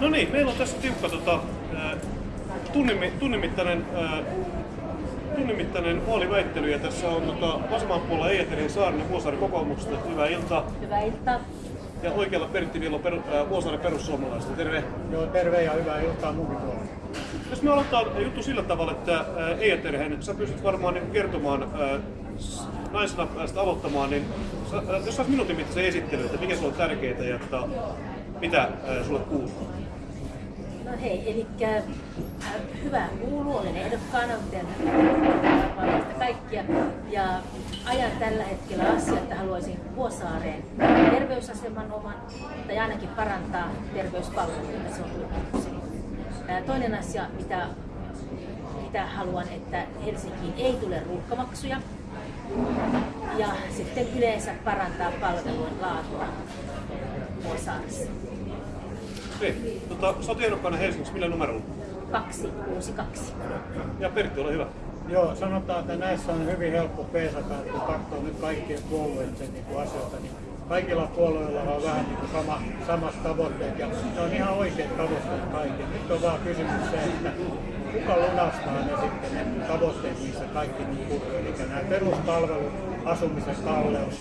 No niin, meillä on tässä tiukka tota, tunnimittainen, ää, tunnimittainen vaaliväittely ja tässä on tota, vasemmalla puolella Eeterin Saarinen Vuosaari kokoomuksesta. Hyvää iltaa. Hyvää iltaa. Ja oikealla Pertti Villo per, ää, Vuosaari perussuomalaisista. Terve. Joo, terve ja hyvää iltaa munkin puolella. Jos me aloittaa juttu sillä tavalla, että Eeterhen, sä pystyt varmaan niin kertomaan naisena päästä aloittamaan, niin sä, jos saisi minuutin mittaisen esittely, että mikä sulla on tärkeää ja että, mitä sulle kuuluu. No hei, eli äh, hyvää kuuluu, olen ehdokkaana, teen varmasti kaikkia. Ja ajan tällä hetkellä asiaa, että haluaisin Vuosaareen terveysaseman oman, tai ainakin parantaa terveyspalveluita, se on ykköseni. Äh, Toinen asia, mitä, mitä haluan, että Helsinkiin ei tule ruuhkamaksuja. Ja sitten yleensä parantaa palvelujen laatua Vuosaaressa. Okei, tota, sä oot ehdokkaana Helsingissä, millä numerolla? 262. Ja Pertti, ole hyvä. Joo, sanotaan, että näissä on hyvin helppo peesata, että kun katsoo nyt kaikkien puolueiden niin kuin asioita, niin kaikilla puolueilla on vähän niin kuin sama, samat tavoitteet ja ne on ihan oikeat tavoitteet kaikki. Nyt on vaan kysymys se, että kuka lunastaa ne sitten ne tavoitteet, missä kaikki niin kulkee. Eli nämä peruspalvelut, asumisen kalleus,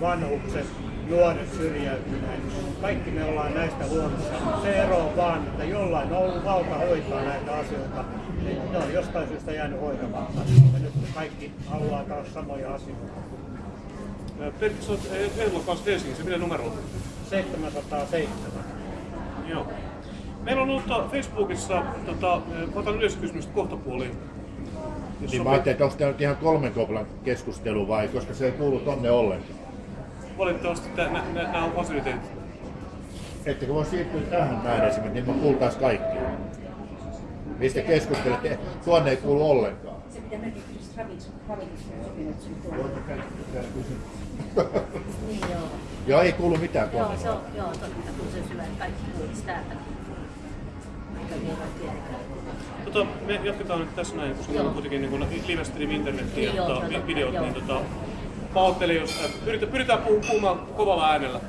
vanhukset, nuoret syrjäytyneet. Kaikki me ollaan näistä huolissaan. Se ero on vaan, että jollain on ollut valta hoitaa näitä asioita. Ne on jostain syystä jäänyt hoitamatta. Ja nyt kaikki haluaa taas samoja asioita. Pertti, sä oot eh, ehdokkaana Helsingissä, millä numerolla? 707. Joo. Meillä on ollut tota Facebookissa, tota, otan yleiskysymystä kohta puoliin. Niin mä ajattelin, että onko tämä nyt ihan kolmen koplan keskustelu vai, koska se ei kuulu tonne ollenkaan. Valitettavasti nämä on fasiliteetit. Ettekö voi siirtyä tähän näin esimerkiksi, niin me kuultaisiin kaikki. Mistä keskustelette? Tuonne ei kuulu ollenkaan. Se pitää merkitä ravitsemusopimuksen Niin joo. Joo, ei kuulu mitään Joo, tuonne. se on, joo, totta, kun se syö, kaikki kuulisi vielä tiedetään. Tota, me jatketaan nyt tässä näin, koska meillä on kuitenkin niin live stream internetiin ja Joo, tota, videot, joo. niin tota, pahoittelen, jos äh, pyritään, pyritään puhu- puhumaan kovalla äänellä.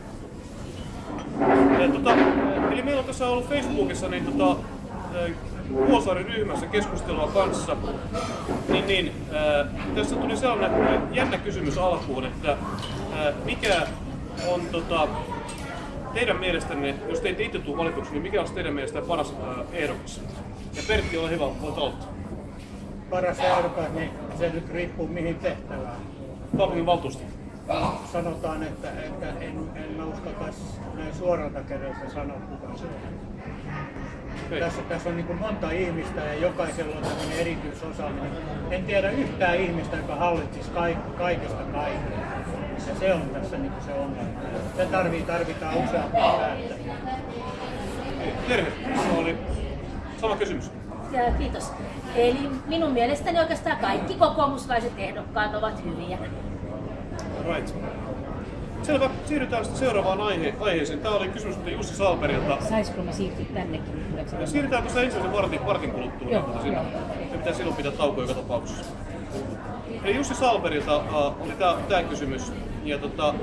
Ja, tota, äh, eli meillä on tässä ollut Facebookissa niin tota, äh, Vuosaari ryhmässä keskustelua kanssa. Niin, niin, äh, tässä tuli sellainen äh, jännä kysymys alkuun, että äh, mikä on tota, teidän mielestänne, jos te ette itse tule valituksi, niin mikä olisi teidän mielestä paras äh, ehdokas? Ja Pertti, ole hyvä, voit aloittaa. Paras ehdokas, niin se nyt riippuu mihin tehtävään. Kaupungin valtuusto. Sanotaan, että, että en, en mä uskaltaisi näin suoralta kädeltä sanoa kuka se on. Okei. Tässä, tässä on niin kuin monta ihmistä ja jokaisella on tämmöinen erityisosaaminen. En tiedä yhtään ihmistä, joka hallitsisi kaik- kaikesta kaikkea. Ja se on tässä niin kuin se ongelma. Se tarvii, tarvitaan useampia päättäjiä. Terve, se oli sama kysymys. Ja kiitos. Eli minun mielestäni oikeastaan kaikki kokoomuslaiset ehdokkaat ovat hyviä. Right. Selvä, siirrytään sitten seuraavaan aihe- aiheeseen. Tämä oli kysymys tuli Jussi Salperilta. Saisiko me siirtyä tännekin? Siirrytään tuossa ensimmäisen vartin, vartin kuluttua. Joo, mutta sinne. joo. Me pitää silloin pitää tauko joka tapauksessa. Eli Jussi Salperilta uh, oli tämä kysymys. Ja tota,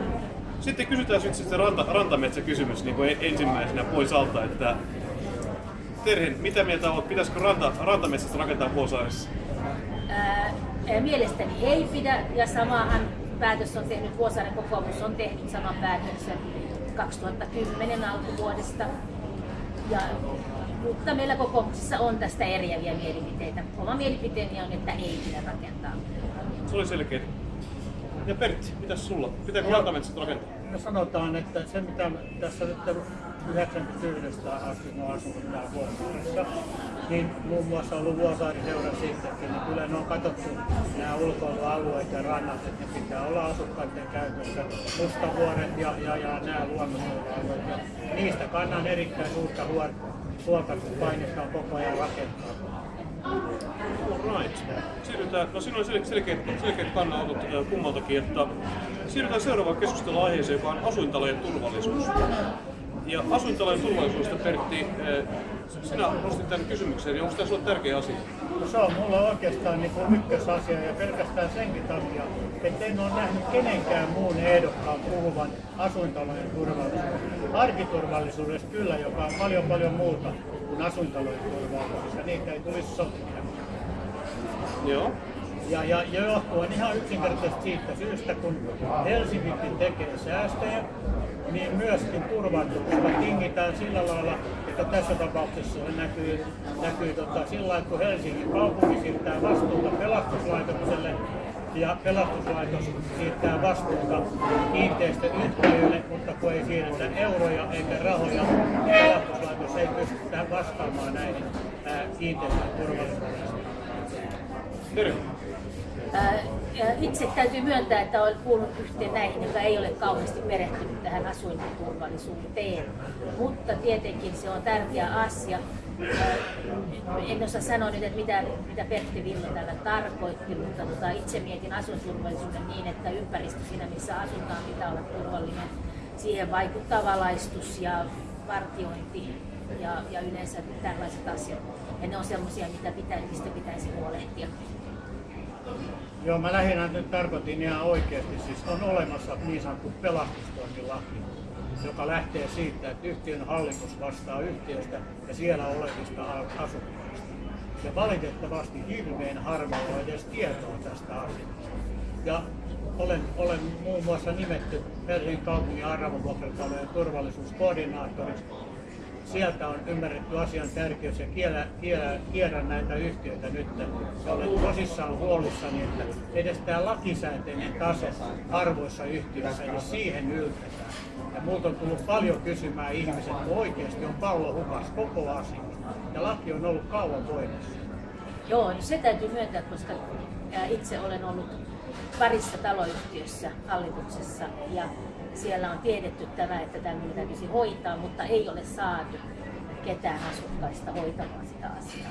sitten kysytään sitten se ranta, rantametsä-kysymys niin kuin e- ensimmäisenä pois alta, että Terhen, mitä mieltä olet, pitäisikö ranta, rantametsästä rakentaa Vuosaaressa? Ää, mielestäni ei pidä, ja samahan päätös on tehnyt, Vuosaaren kokoomus on tehnyt saman päätöksen 2010 alkuvuodesta. Ja, mutta meillä kokoomuksessa on tästä eriäviä mielipiteitä. Oma mielipiteeni on, että ei pidä rakentaa. Se oli selkeä. Ja Pertti, mitäs sulla? Pitääkö Joo. rantametsät rakentaa? No sanotaan, että se mitä tässä nyt 91 asti oon asunut täällä Vuosaaressa, niin muun muassa ollut Vuosaari-seura sittenkin, niin kyllä ne on katsottu nämä ulkoilualueet ja rannat, että ne pitää olla asukkaiden käytössä, mustavuoret ja, ja, ja nämä luonnonsuojelualueet. Ja niistä kannan erittäin suurta huolta, kun painetaan koko ajan rakentaa. Alright. Siirrytään, no siinä oli sel- selkeät, selkeät kannanotot äh, kummaltakin, että siirrytään seuraavaan keskustelun aiheeseen, joka on asuintalojen turvallisuus. Ja asuintalojen turvallisuudesta, Pertti, äh, sinä nostit tämän kysymyksen, niin onko tämä sinulle tärkeä asia? No se on mulla oikeastaan niin kuin ykkösasia ja pelkästään senkin takia, että en ole nähnyt kenenkään muun ehdokkaan puhuvan asuintalojen turvallisuudesta. arkiturvallisuudesta kyllä, joka on paljon paljon muuta kuin asuintalojen turvallisuus, ja niitä ei tulisi sotkea. Joo. Ja, ja, johtuen ihan yksinkertaisesti siitä syystä, kun Helsinkikin tekee säästöjä, niin myöskin turvallisuudesta tingitään sillä lailla, että tässä tapauksessa se näkyy, näkyy tota, sillä lailla, kun Helsingin kaupunki siirtää vastuuta pelastuslaitokselle, ja pelastuslaitos siirtää vastuuta kiinteistöyhtiöille, mutta kun ei siirretä euroja eikä rahoja, pelastuslaitos ei pysty vastaamaan näihin ää, kiinteistön turvallisuudesta. Terve. Itse täytyy myöntää, että olen kuullut yhteen näihin, joka ei ole kauheasti perehtynyt tähän asuinturvallisuuteen. Mutta tietenkin se on tärkeä asia. En osaa sanoa nyt, että mitä, mitä Pertti Villo tällä tarkoitti, mutta tota, itse mietin asuinturvallisuuden niin, että ympäristö siinä, missä asutaan, pitää olla turvallinen. Siihen vaikuttaa valaistus ja vartiointi ja, ja yleensä tällaiset asiat. Ja ne on sellaisia, mitä pitä, mistä pitäisi huolehtia. Joo, mä lähinnä nyt tarkoitin ihan oikeasti, siis on olemassa niin sanottu pelastustoimilaki, joka lähtee siitä, että yhtiön hallitus vastaa yhtiöstä ja siellä olevista asukkaista. Ja valitettavasti hirveän harvalla on edes tietoa tästä asiasta. Ja olen, olen muun muassa nimetty Helsingin kaupungin arvovuokratalojen turvallisuuskoordinaattoriksi sieltä on ymmärretty asian tärkeys ja kielä, kierrän näitä yhtiöitä nyt. Ja olen tosissaan huolissani, että edes tämä lakisääteinen tase harvoissa yhtiöissä, niin siihen yltetään. Ja multa on tullut paljon kysymään ihmiset, kun oikeasti on pallo hukas koko asia. Ja laki on ollut kauan voimassa. Joo, no se täytyy myöntää, koska itse olen ollut parissa taloyhtiössä hallituksessa ja siellä on tiedetty tämä, että tämmöinen täytyisi hoitaa, mutta ei ole saatu ketään asukkaista hoitamaan sitä asiaa.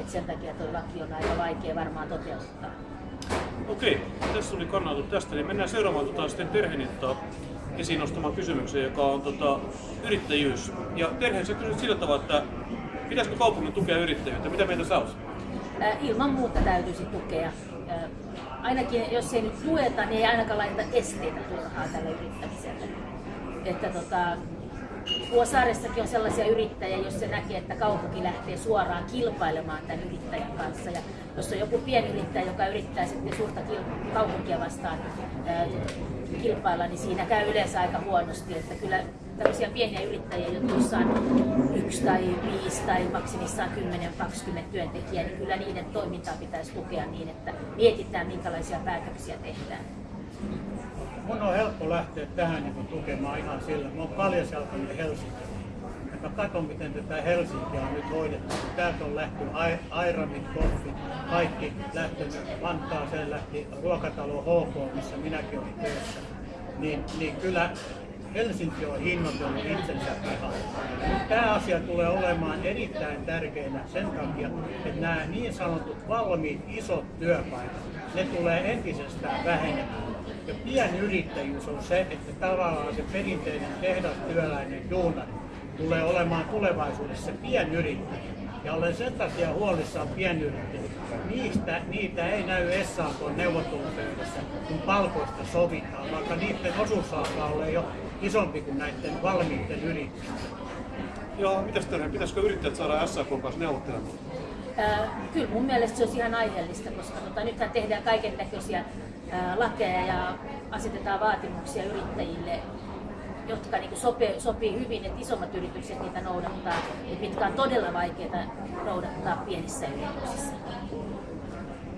Et sen takia tuo laki on aika vaikea varmaan toteuttaa. Okei, tässä oli kannattu tästä, niin mennään seuraamaan tota, sitten Terhenin tota, esiin nostamaan kysymykseen, joka on tota, yrittäjyys. Ja Terhen, sä kysyt sillä tavalla, että pitäisikö kaupungin tukea yrittäjyyttä? Mitä mieltä sä olet? Ää, ilman muuta täytyisi tukea. Ainakin jos ei nyt tueta, niin ei ainakaan laiteta esteitä turhaa tälle yrittämiselle. Että tota, Vuosaaressakin on sellaisia yrittäjiä, jos se näkee, että kaupunki lähtee suoraan kilpailemaan tämän yrittäjän kanssa. Ja jos on joku pienyrittäjä, joka yrittää sitten suurta kaupunkia vastaan ää, kilpailla, niin siinä käy yleensä aika huonosti. Että kyllä tämmöisiä pieniä yrittäjiä, joissa on yksi tai viisi tai maksimissaan 10-20 työntekijää, niin kyllä niiden toimintaa pitäisi tukea niin, että mietitään minkälaisia päätöksiä tehdään. Mun on helppo lähteä tähän niin tukemaan ihan sillä. Mä oon paljon jalkainen Helsinki. Ja mä katson, miten tätä Helsinkiä on nyt hoidettu. Täältä on lähtenyt Ai- Airamit, Koffit, kaikki lähtenyt. Vantaaseen lähti ruokatalo HK, missä minäkin olin töissä. Niin, niin kyllä Helsinki on hinnoitellut itsensä pihalle. Nyt tämä asia tulee olemaan erittäin tärkeänä sen takia, että nämä niin sanotut valmiit isot työpaikat, ne tulee entisestään vähenemään. Ja pienyrittäjyys on se, että tavallaan se perinteinen tehdastyöläinen duunari tulee olemaan tulevaisuudessa pienyrittäjä. Ja olen sen takia huolissaan pienyrittäjistä. Niistä, niitä ei näy SAK neuvottelupöydässä, kun palkoista sovitaan, vaikka niiden osuus alkaa olla jo isompi kuin näiden valmiiden yritysten. Joo, mitäs Terhen, pitäisikö yrittäjät saada SAK kanssa neuvottelemaan? Ää, kyllä mun mielestä se olisi ihan aiheellista, koska tota, nythän tehdään kaiken näköisiä lakeja ja asetetaan vaatimuksia yrittäjille, jotka niin sopii, sopii hyvin, että isommat yritykset niitä noudattaa, ja mitkä on todella vaikeita noudattaa pienissä yrityksissä.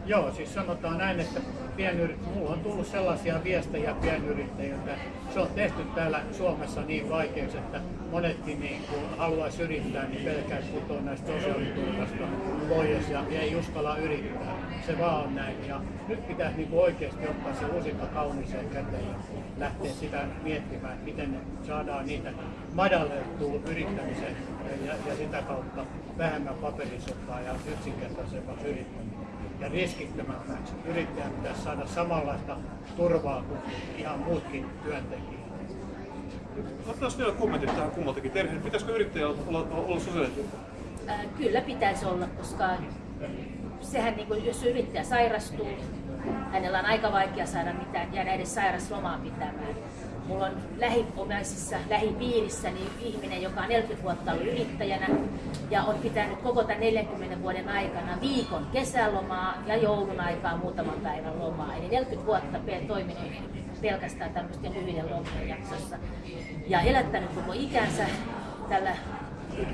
Joo, siis sanotaan näin, että pienyrit, mulla on tullut sellaisia viestejä pienyrittäjiltä, se on tehty täällä Suomessa niin vaikeaksi, että monetkin niin kun haluaisi yrittää, niin pelkää putoa näistä sosiaaliturvasta pois ja ei uskalla yrittää. Se vaan on näin. Ja nyt pitäisi niin oikeasti ottaa se lusikka kauniiseen käteen ja lähteä sitä miettimään, miten saadaan niitä madallettua yrittämisen ja, ja sitä kautta vähemmän paperisottaa ja yksinkertaisemmaksi yrittämistä ja riskittömämmäksi. Yrittäjän pitäisi saada samanlaista turvaa kuin ihan muutkin työntekijät. Otetaan vielä kommentit tähän kummaltakin. Terhe, pitäisikö yrittäjällä olla, olla sosiaaliturva? Ää, kyllä pitäisi olla, koska sehän niin kuin, jos yrittäjä sairastuu, hänellä on aika vaikea saada mitään, jäädä edes sairaslomaa pitämään. Mulla on lähiomaisissa, lähipiirissäni ihminen, joka on 40 vuotta ollut yrittäjänä ja on pitänyt koko tämän 40 vuoden aikana viikon kesälomaa ja joulun aikaa muutaman päivän lomaa. Eli 40 vuotta toiminut pelkästään tämmöisten lyhyiden lomien jaksossa ja elättänyt koko ikänsä tällä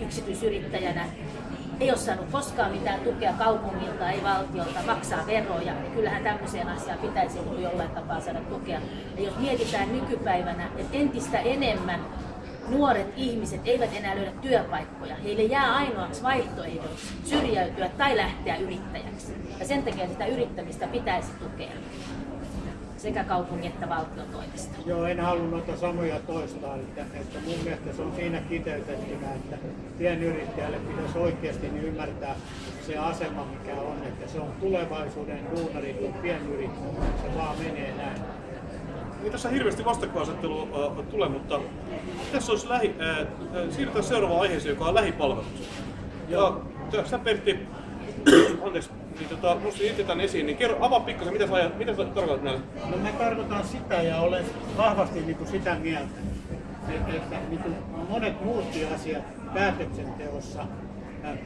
yksityisyrittäjänä ei ole saanut koskaan mitään tukea kaupungilta, ei valtiolta, maksaa veroja. Ja kyllähän tämmöiseen asiaan pitäisi jollain tapaa saada tukea. Ja jos mietitään nykypäivänä, että entistä enemmän nuoret ihmiset eivät enää löydä työpaikkoja. Heille jää ainoaksi vaihtoehdoksi syrjäytyä tai lähteä yrittäjäksi. Ja sen takia sitä yrittämistä pitäisi tukea sekä kaupungin että valtion toimesta. Joo, en halua noita samoja toistaa, että, että mun mielestä se on siinä kiteytettynä, että pienyrittäjälle pitäisi oikeasti niin ymmärtää se asema, mikä on, että se on tulevaisuuden duunari, kun pienyrittäjä, se vaan menee näin. Niin tässä hirveästi vastakkainasettelua äh, tulee, mutta tässä olisi lähi, äh, siirrytään seuraavaan aiheeseen, joka on lähipalvelut. Ja tö- sä Pertti, anteeksi, niin tota, nostin itse tämän esiin, niin kerro, avaa pikkasen, mitä sä, ajat, mitä sä tarkoitat näillä? No me tarkoitan sitä ja olen vahvasti niin kuin sitä mieltä, että, että niin kuin monet muutkin asiat päätöksenteossa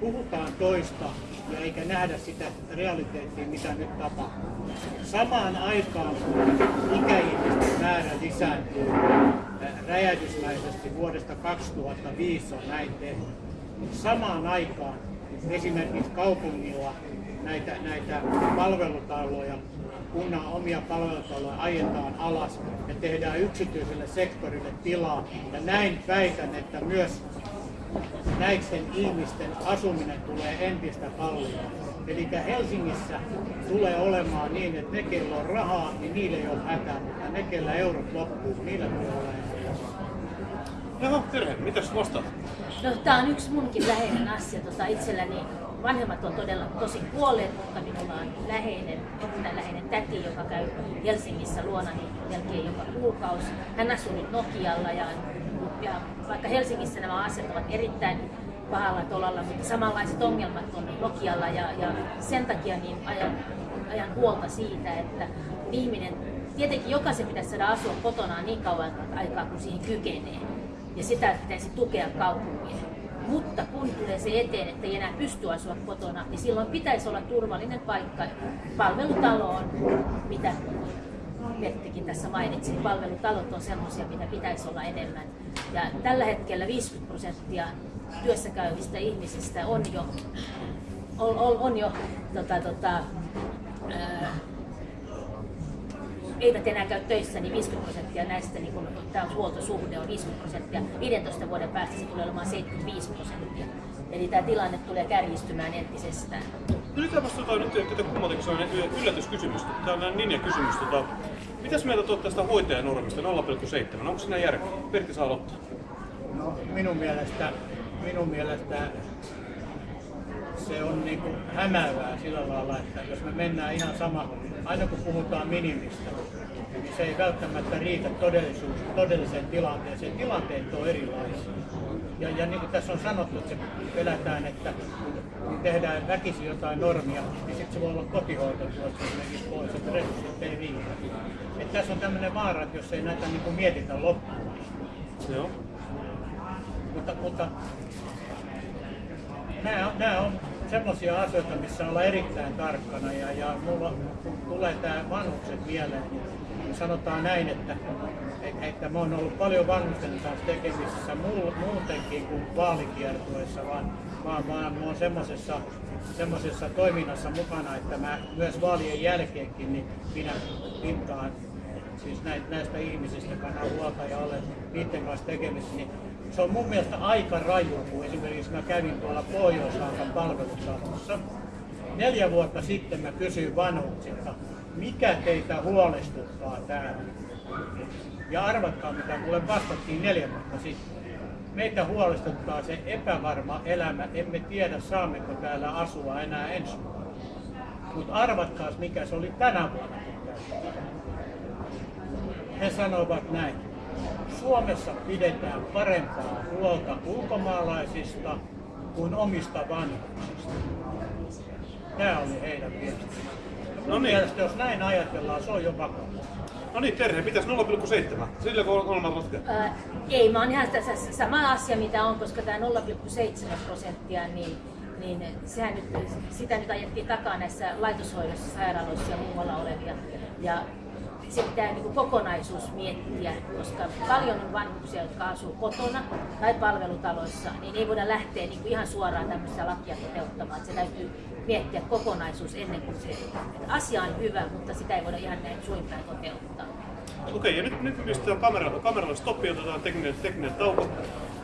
puhutaan toista ja eikä nähdä sitä realiteettia, mitä nyt tapahtuu. Samaan aikaan, kun ikäihmisten määrä lisääntyy äh, räjähdysmäisesti vuodesta 2005 on näin tehty. Samaan aikaan esimerkiksi kaupungilla näitä, näitä palvelutaloja, kunnan omia palvelutaloja ajetaan alas ja tehdään yksityiselle sektorille tilaa. Ja näin väitän, että myös näiden ihmisten asuminen tulee entistä kalliimmaksi. Eli Helsingissä tulee olemaan niin, että ne, kello on rahaa, niin niille ei ole hätää, mutta ne, kellä eurot loppuu, niillä tulee olemaan. Jaha, Terhe, mitäs vastaat? No, tämä on yksi munkin läheinen asia. Tota, itselläni vanhemmat on todella tosi kuolleet, mutta minulla on läheinen, erittäin läheinen täti, joka käy Helsingissä luonani melkein joka kuukausi. Hän asuu nyt Nokialla ja, ja vaikka Helsingissä nämä asiat ovat erittäin pahalla tolalla, mutta samanlaiset ongelmat on Nokialla ja, ja sen takia niin ajan, ajan huolta siitä, että ihminen, tietenkin jokaisen pitäisi saada asua kotonaan niin kauan aikaa kuin siihen kykenee ja sitä pitäisi tukea kaupunkia. Mutta kun tulee se eteen, että ei enää pysty asua kotona, niin silloin pitäisi olla turvallinen paikka. Palvelutalo on, mitä Perttikin tässä mainitsi, niin palvelutalot on sellaisia, mitä pitäisi olla enemmän. Ja tällä hetkellä 50 prosenttia työssä käyvistä ihmisistä on jo, on, on, on jo tota, tota, ää, eivät enää käy töissä, niin 50 prosenttia näistä, niin kun tämä huoltosuhde on 50 prosenttia, 15 vuoden päästä se tulee olemaan 75 prosenttia. Eli tämä tilanne tulee kärjistymään entisestään. Yritetään vastata nyt tätä kummaltakin sellainen yllätyskysymys. Tämä on näin ninja-kysymys. Tota, mitäs mieltä tuot tästä hoitajanormista 0,7? Onko siinä järkeä? Pertti saa aloittaa. No, minun mielestä, minun mielestä se on niin kuin hämäävää sillä lailla, että jos me mennään ihan sama, aina kun puhutaan minimistä, niin se ei välttämättä riitä todellisuus, todelliseen tilanteeseen. Tilanteet on erilaisia. Ja, ja niin kuin tässä on sanottu, että pelätään, että kun tehdään väkisin jotain normia, niin sitten se voi olla kotihoito tuossa esimerkiksi pois, että resurssit ei riitä. Että tässä on tämmöinen vaara, että jos ei näitä niin kuin mietitä loppuun. Joo. Mutta, mutta nämä nämä on semmoisia asioita, missä ollaan erittäin tarkkana ja, ja mulla tulee tämä vanhukset mieleen, niin sanotaan näin, että, että, että mä oon ollut paljon vanhusten kanssa tekemisissä muu, muutenkin kuin vaalikiertueessa, vaan, vaan, vaan mä oon semmoisessa semmoisessa toiminnassa mukana, että mä myös vaalien jälkeenkin niin minä pintaan siis näistä ihmisistä kannan huolta ja olen niiden kanssa tekemisissä, niin se on mun mielestä aika raju, kun esimerkiksi mä kävin tuolla pohjois palvelutalossa. Neljä vuotta sitten mä kysyin vanhuksilta, mikä teitä huolestuttaa täällä? Ja arvatkaa mitä mulle vastattiin neljä vuotta sitten. Meitä huolestuttaa se epävarma elämä, emme tiedä saammeko täällä asua enää ensi vuonna. Mutta arvatkaa mikä se oli tänä vuonna. He sanoivat näin. Suomessa pidetään parempaa huolta ulkomaalaisista kuin omista vanhuksista. Tämä oli heidän viestinsä. No niin. mielestä jos näin ajatellaan, se on jo vakava. No niin, Terhe, pitäisi 0,7. Sillä kun on laskea. Ää, ei, mä oon ihan tässä sama asia mitä on, koska tämä 0,7 prosenttia, niin, niin sehän nyt, sitä nyt ajettiin takaa näissä laitoshoidossa, sairaaloissa ja muualla olevia. Ja se pitää niin kokonaisuus miettiä, koska paljon on vanhuksia, jotka asuu kotona tai palvelutaloissa, niin ei voida lähteä niin kuin ihan suoraan tämmöistä lakia toteuttamaan. Se täytyy miettiä kokonaisuus ennen kuin se että asia on hyvä, mutta sitä ei voida ihan näin suin päin toteuttaa. Okei, ja nyt, nyt pistetään kameralla, kameralla stoppi ja otetaan tekninen, tekninen tauko.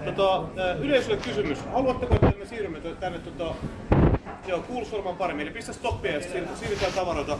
Tota, yleisölle kysymys. Haluatteko, että me siirrymme tänne tota, joo, paremmin? Eli pistä stoppia ja siirrytään tavaroita